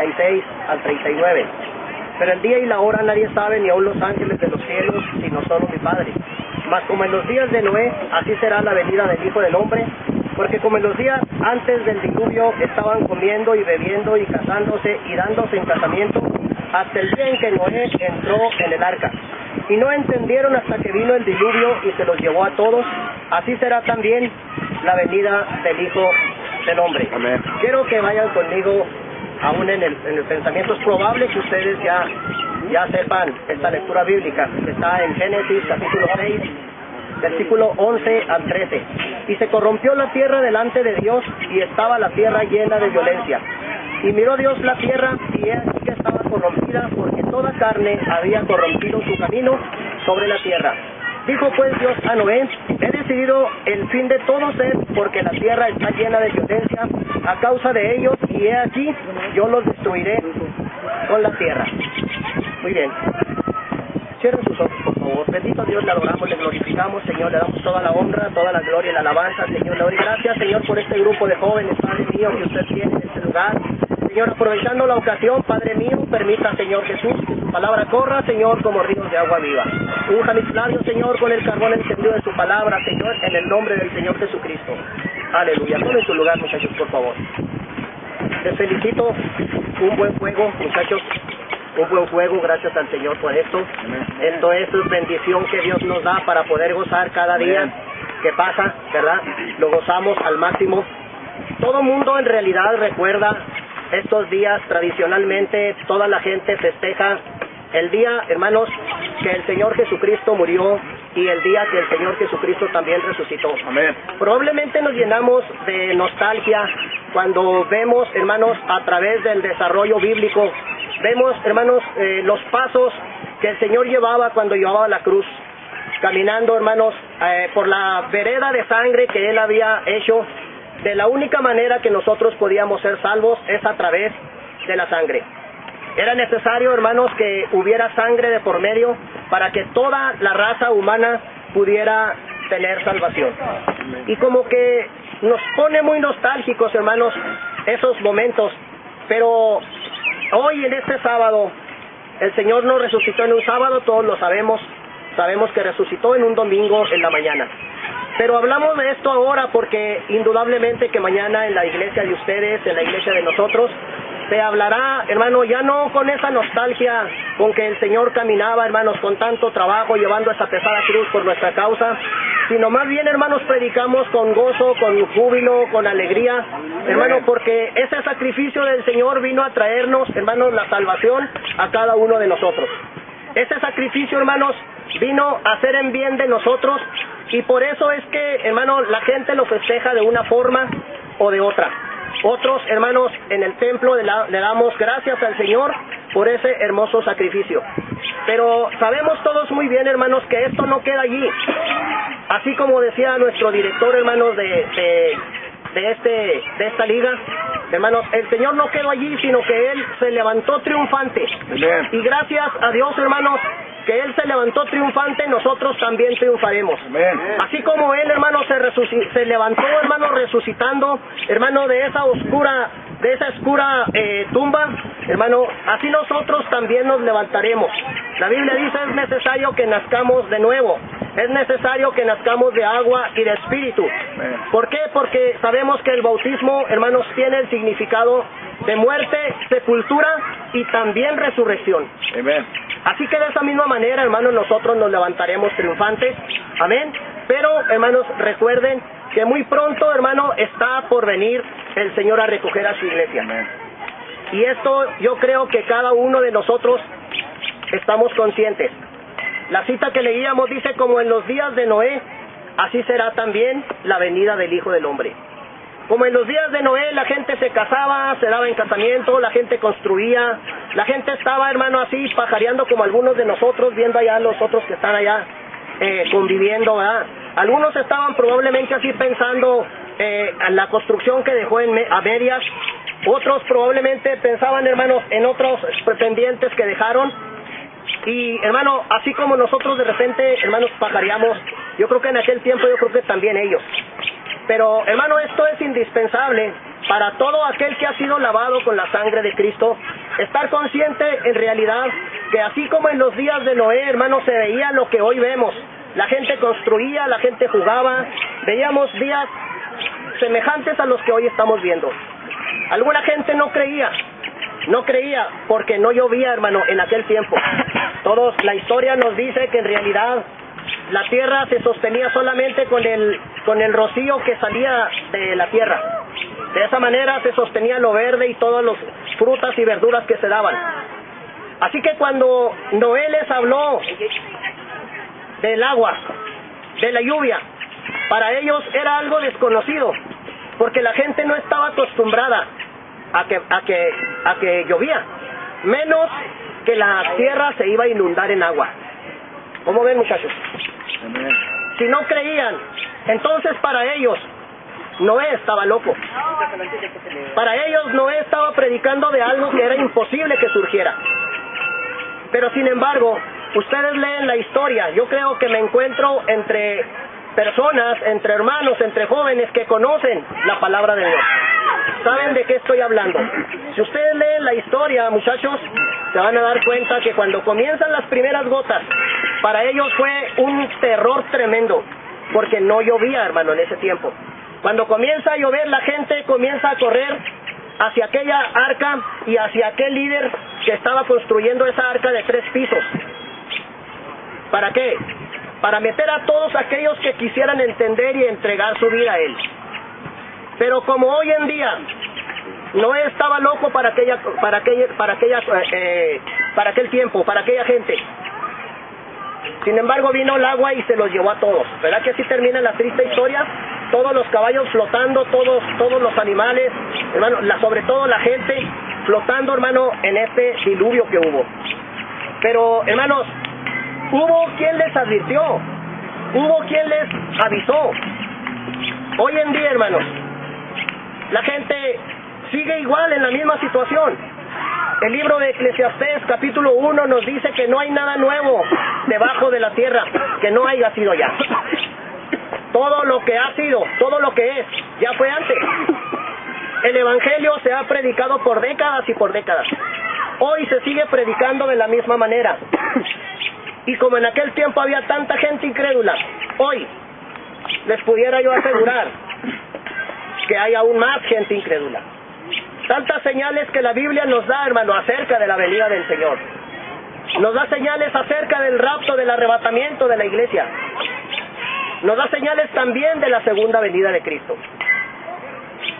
36 al 39. Pero el día y la hora nadie sabe, ni aun los ángeles de los cielos, sino solo mi Padre. Mas como en los días de Noé, así será la venida del Hijo del Hombre, porque como en los días antes del diluvio estaban comiendo y bebiendo y casándose y dándose en casamiento, hasta el día en que Noé entró en el arca. Y no entendieron hasta que vino el diluvio y se los llevó a todos, así será también la venida del Hijo del Hombre. Amén. Quiero que vayan conmigo aún en el, en el pensamiento. Es probable que ustedes ya, ya sepan esta lectura bíblica. Está en Génesis capítulo 6, versículo 11 al 13. Y se corrompió la tierra delante de Dios y estaba la tierra llena de violencia. Y miró Dios la tierra y que estaba corrompida porque toda carne había corrompido su camino sobre la tierra. Dijo pues Dios a Noé, he decidido el fin de todo ser porque la tierra está llena de violencia a causa de ellos y he aquí yo los destruiré con la tierra. Muy bien. Cierren sus ojos, por favor. Bendito Dios, le adoramos, le glorificamos, Señor, le damos toda la honra, toda la gloria y la alabanza, Señor. Le doy gracias, Señor, por este grupo de jóvenes, Padre mío, que usted tiene en este lugar. Señor, aprovechando la ocasión, Padre mío, permita, Señor Jesús, que su palabra corra, Señor, como ríos de agua viva. Unja mis labios, Señor, con el carbón encendido de su palabra, Señor, en el nombre del Señor Jesucristo. Aleluya. Tomen su lugar, muchachos, por favor. Les felicito. Un buen juego, muchachos. Un buen juego, gracias al Señor por esto. Esto es bendición que Dios nos da para poder gozar cada día que pasa, ¿verdad? Lo gozamos al máximo. Todo mundo en realidad recuerda estos días tradicionalmente, toda la gente festeja el día, hermanos, que el Señor Jesucristo murió y el día que el Señor Jesucristo también resucitó. Amén. Probablemente nos llenamos de nostalgia cuando vemos, hermanos, a través del desarrollo bíblico, vemos, hermanos, eh, los pasos que el Señor llevaba cuando llevaba la cruz, caminando, hermanos, eh, por la vereda de sangre que Él había hecho. De la única manera que nosotros podíamos ser salvos es a través de la sangre. Era necesario, hermanos, que hubiera sangre de por medio para que toda la raza humana pudiera tener salvación. Y como que nos pone muy nostálgicos, hermanos, esos momentos. Pero hoy, en este sábado, el Señor no resucitó en un sábado, todos lo sabemos. Sabemos que resucitó en un domingo en la mañana. Pero hablamos de esto ahora porque indudablemente que mañana en la iglesia de ustedes, en la iglesia de nosotros, se hablará, hermano, ya no con esa nostalgia con que el Señor caminaba, hermanos, con tanto trabajo, llevando esa pesada cruz por nuestra causa, sino más bien, hermanos, predicamos con gozo, con júbilo, con alegría, hermano, porque ese sacrificio del Señor vino a traernos, hermanos, la salvación a cada uno de nosotros. Ese sacrificio, hermanos, vino a hacer en bien de nosotros y por eso es que, hermano, la gente lo festeja de una forma o de otra. Otros hermanos en el templo le, le damos gracias al Señor por ese hermoso sacrificio. Pero sabemos todos muy bien, hermanos, que esto no queda allí. Así como decía nuestro director, hermanos, de, de, de, este, de esta liga, hermanos, el Señor no quedó allí, sino que Él se levantó triunfante. Amén. Y gracias a Dios, hermanos, que Él se levantó triunfante, nosotros también triunfaremos. Amén. Así como Él, hermano, se, se levantó, hermano, resucitando, hermano, de esa oscura, de esa oscura eh, tumba, hermano, así nosotros también nos levantaremos. La Biblia dice es necesario que nazcamos de nuevo, es necesario que nazcamos de agua y de espíritu. Amén. ¿Por qué? Porque sabemos que el bautismo, hermanos, tiene el significado de muerte, sepultura y también resurrección. Amén. Así que de esa misma manera, hermanos, nosotros nos levantaremos triunfantes. Amén. Pero, hermanos, recuerden que muy pronto, hermano, está por venir el Señor a recoger a su iglesia. Amén. Y esto yo creo que cada uno de nosotros estamos conscientes. La cita que leíamos dice, como en los días de Noé, así será también la venida del Hijo del Hombre. Como en los días de Noé la gente se casaba, se daba en casamiento, la gente construía, la gente estaba, hermano, así pajareando como algunos de nosotros, viendo allá los otros que están allá eh, conviviendo, ¿verdad? Algunos estaban probablemente así pensando eh, en la construcción que dejó en a medias, otros probablemente pensaban, hermanos, en otros pendientes que dejaron, y hermano, así como nosotros de repente, hermanos, pajareamos, yo creo que en aquel tiempo yo creo que también ellos. Pero hermano, esto es indispensable para todo aquel que ha sido lavado con la sangre de Cristo estar consciente en realidad que así como en los días de Noé, hermanos, se veía lo que hoy vemos. La gente construía, la gente jugaba, veíamos días semejantes a los que hoy estamos viendo. Alguna gente no creía, no creía porque no llovía, hermano, en aquel tiempo. Todos, la historia nos dice que en realidad la tierra se sostenía solamente con el, con el rocío que salía de la tierra. De esa manera se sostenía lo verde y todas las frutas y verduras que se daban. Así que cuando Noé les habló del agua, de la lluvia, para ellos era algo desconocido, porque la gente no estaba acostumbrada a que, a que, a que llovía, menos que la tierra se iba a inundar en agua. ¿Cómo ven muchachos? Si no creían, entonces para ellos Noé estaba loco. Para ellos Noé estaba predicando de algo que era imposible que surgiera. Pero sin embargo, ustedes leen la historia, yo creo que me encuentro entre personas, entre hermanos, entre jóvenes que conocen la palabra de Dios. ¿Saben de qué estoy hablando? Si ustedes leen la historia, muchachos, se van a dar cuenta que cuando comienzan las primeras gotas, para ellos fue un terror tremendo, porque no llovía, hermano, en ese tiempo. Cuando comienza a llover, la gente comienza a correr hacia aquella arca y hacia aquel líder que estaba construyendo esa arca de tres pisos. ¿Para qué? Para meter a todos aquellos que quisieran entender y entregar su vida a Él. Pero como hoy en día no estaba loco para aquella, para aquella, para aquella, eh, para aquel tiempo, para aquella gente. Sin embargo vino el agua y se los llevó a todos. ¿Verdad que así termina la triste historia? Todos los caballos flotando, todos, todos los animales, hermano, la, sobre todo la gente flotando, hermano, en este diluvio que hubo. Pero, hermanos, hubo quien les advirtió, hubo quien les avisó. Hoy en día, hermanos, la gente sigue igual en la misma situación. El libro de Eclesiastés capítulo 1 nos dice que no hay nada nuevo debajo de la tierra que no haya sido ya. Todo lo que ha sido, todo lo que es, ya fue antes. El Evangelio se ha predicado por décadas y por décadas. Hoy se sigue predicando de la misma manera. Y como en aquel tiempo había tanta gente incrédula, hoy les pudiera yo asegurar que hay aún más gente incrédula. Tantas señales que la Biblia nos da, hermano, acerca de la venida del Señor. Nos da señales acerca del rapto, del arrebatamiento de la iglesia. Nos da señales también de la segunda venida de Cristo.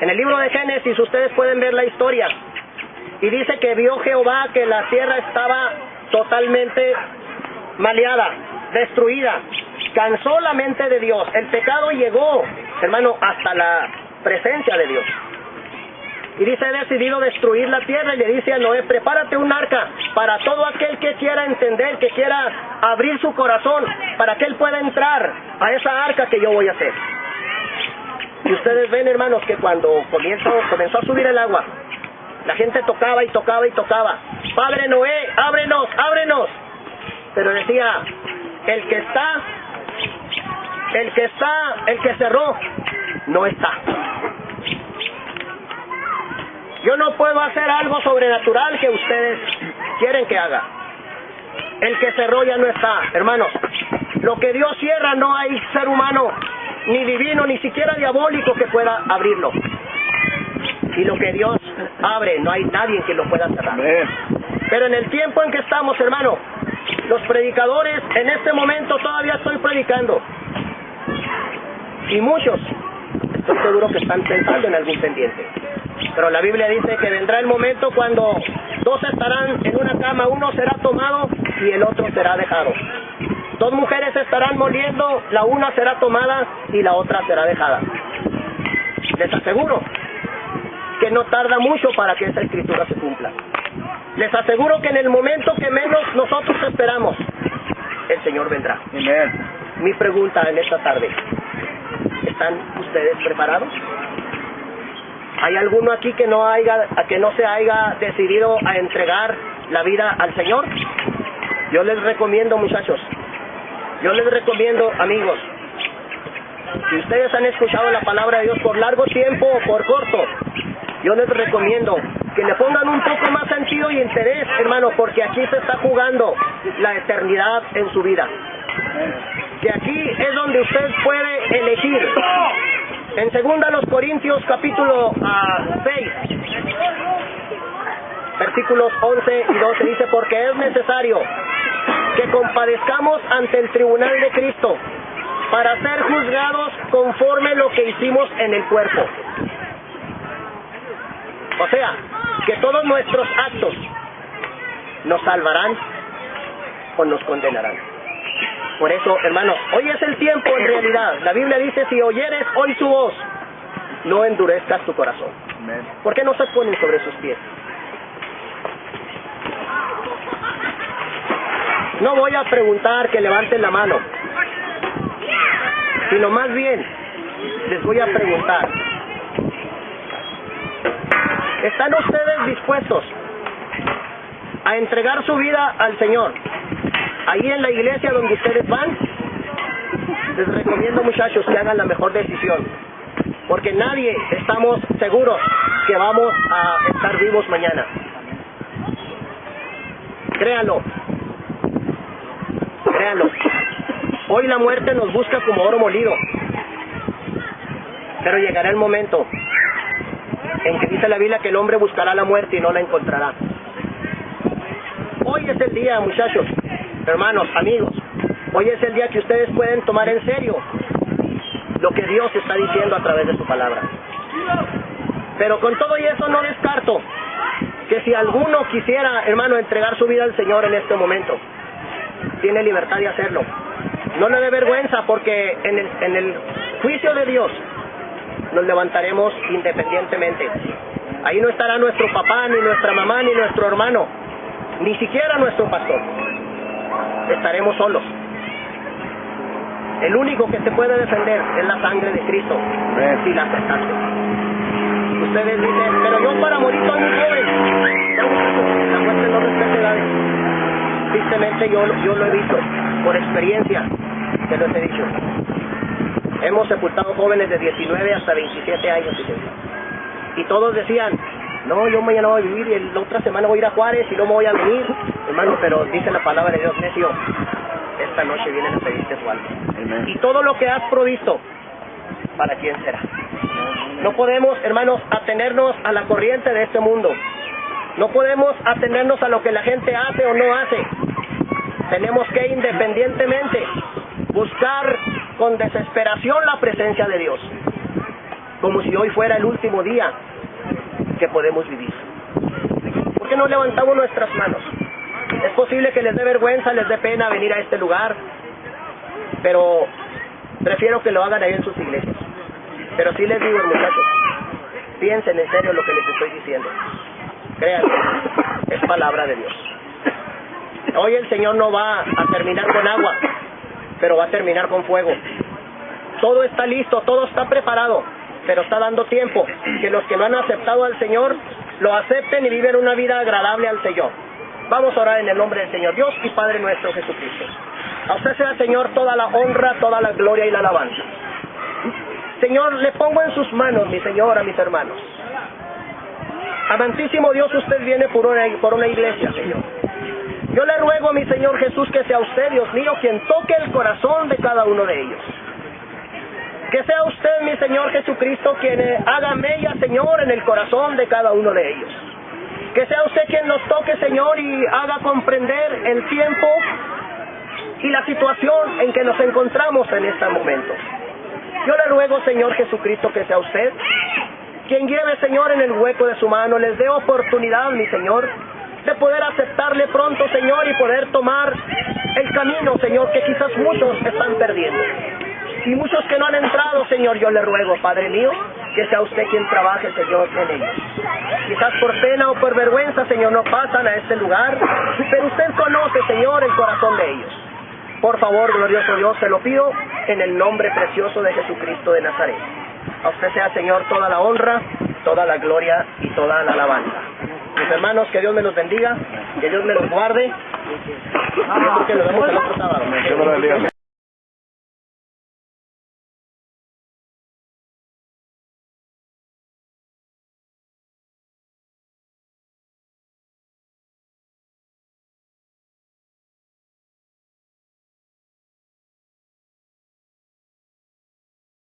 En el libro de Génesis ustedes pueden ver la historia. Y dice que vio Jehová que la tierra estaba totalmente maleada, destruida. Cansó la mente de Dios. El pecado llegó, hermano, hasta la presencia de Dios. Y dice, he decidido destruir la tierra y le dice a Noé, prepárate un arca para todo aquel que quiera entender, que quiera abrir su corazón, para que él pueda entrar a esa arca que yo voy a hacer. Y ustedes ven, hermanos, que cuando comenzó, comenzó a subir el agua, la gente tocaba y tocaba y tocaba. Padre Noé, ábrenos, ábrenos. Pero decía, el que está, el que está, el que cerró, no está. Yo no puedo hacer algo sobrenatural que ustedes quieren que haga. El que cerró ya no está, hermanos. Lo que Dios cierra no hay ser humano, ni divino, ni siquiera diabólico que pueda abrirlo. Y lo que Dios abre, no hay nadie que lo pueda cerrar. Pero en el tiempo en que estamos, hermano, los predicadores, en este momento todavía estoy predicando. Y muchos, estoy seguro que están pensando en algún pendiente. Pero la Biblia dice que vendrá el momento cuando dos estarán en una cama, uno será tomado y el otro será dejado. Dos mujeres estarán moliendo, la una será tomada y la otra será dejada. Les aseguro que no tarda mucho para que esa escritura se cumpla. Les aseguro que en el momento que menos nosotros esperamos, el Señor vendrá. Mi pregunta en esta tarde, ¿están ustedes preparados? ¿Hay alguno aquí que no haya, que no se haya decidido a entregar la vida al Señor? Yo les recomiendo, muchachos, yo les recomiendo, amigos, si ustedes han escuchado la palabra de Dios por largo tiempo o por corto, yo les recomiendo que le pongan un poco más sentido y interés, hermano, porque aquí se está jugando la eternidad en su vida. Que aquí es donde usted puede elegir. En segunda los Corintios capítulo 6, ah, versículos 11 y 12 dice, porque es necesario que compadezcamos ante el tribunal de Cristo para ser juzgados conforme lo que hicimos en el cuerpo. O sea, que todos nuestros actos nos salvarán o nos condenarán. Por eso, hermanos, hoy es el tiempo en realidad. La Biblia dice, si oyeres hoy su voz, no endurezcas tu corazón. ¿Por qué no se ponen sobre sus pies? No voy a preguntar que levanten la mano, sino más bien les voy a preguntar, ¿están ustedes dispuestos a entregar su vida al Señor? Ahí en la iglesia donde ustedes van, les recomiendo muchachos que hagan la mejor decisión, porque nadie estamos seguros que vamos a estar vivos mañana. Créanlo, créanlo. Hoy la muerte nos busca como oro molido. Pero llegará el momento en que dice la Biblia que el hombre buscará la muerte y no la encontrará. Hoy es el día, muchachos, hermanos, amigos. Hoy es el día que ustedes pueden tomar en serio lo que Dios está diciendo a través de su palabra. Pero con todo y eso no descarto que si alguno quisiera, hermano, entregar su vida al Señor en este momento, tiene libertad de hacerlo. No le dé vergüenza porque en el, en el juicio de Dios nos levantaremos independientemente. Ahí no estará nuestro papá, ni nuestra mamá, ni nuestro hermano, ni siquiera nuestro pastor. Estaremos solos. El único que te puede defender es la sangre de Cristo, si la aceptaste. Ustedes dicen, pero yo para morir soy muy joven. la muerte no respeta edades. Tristemente yo, yo lo he visto, por experiencia, te lo he dicho. Hemos sepultado jóvenes de 19 hasta 27 años, y todos decían, no, yo mañana voy a vivir y la otra semana voy a ir a Juárez y no me voy a venir. Hermano, pero dice la palabra de Dios, necio, esta noche vienen a pedirte su alma. Y todo lo que has provisto, ¿para quién será? No podemos, hermanos, atenernos a la corriente de este mundo. No podemos atenernos a lo que la gente hace o no hace. Tenemos que independientemente buscar con desesperación la presencia de Dios, como si hoy fuera el último día que podemos vivir. ¿Por qué no levantamos nuestras manos? Es posible que les dé vergüenza, les dé pena venir a este lugar, pero prefiero que lo hagan ahí en sus iglesias. Pero sí les digo, muchachos, piensen en serio lo que les estoy diciendo. Créanme, es palabra de Dios. Hoy el Señor no va a terminar con agua, pero va a terminar con fuego. Todo está listo, todo está preparado, pero está dando tiempo que los que no han aceptado al Señor lo acepten y viven una vida agradable al Señor. Vamos a orar en el nombre del Señor Dios y Padre nuestro Jesucristo. A usted sea, Señor, toda la honra, toda la gloria y la alabanza. Señor, le pongo en sus manos, mi Señor, a mis hermanos. Amantísimo Dios, usted viene por una, por una iglesia, Señor. Yo le ruego a mi Señor Jesús que sea usted, Dios mío, quien toque el corazón de cada uno de ellos. Que sea usted, mi Señor Jesucristo, quien haga mella, Señor, en el corazón de cada uno de ellos. Que sea usted quien nos toque, Señor, y haga comprender el tiempo y la situación en que nos encontramos en este momento. Yo le ruego, Señor Jesucristo, que sea usted quien lleve, Señor, en el hueco de su mano, les dé oportunidad, mi Señor, de poder aceptarle pronto, Señor, y poder tomar el camino, Señor, que quizás muchos están perdiendo. Y muchos que no han entrado, Señor, yo le ruego, Padre mío, que sea usted quien trabaje, Señor, en ellos. Quizás por pena o por vergüenza, Señor, no pasan a este lugar, pero usted conoce, Señor, el corazón de ellos. Por favor, glorioso Dios, se lo pido en el nombre precioso de Jesucristo de Nazaret. A usted sea, Señor, toda la honra, toda la gloria y toda la alabanza. Mis hermanos, que Dios me los bendiga, que Dios me los guarde. que nos vemos el otro sábado.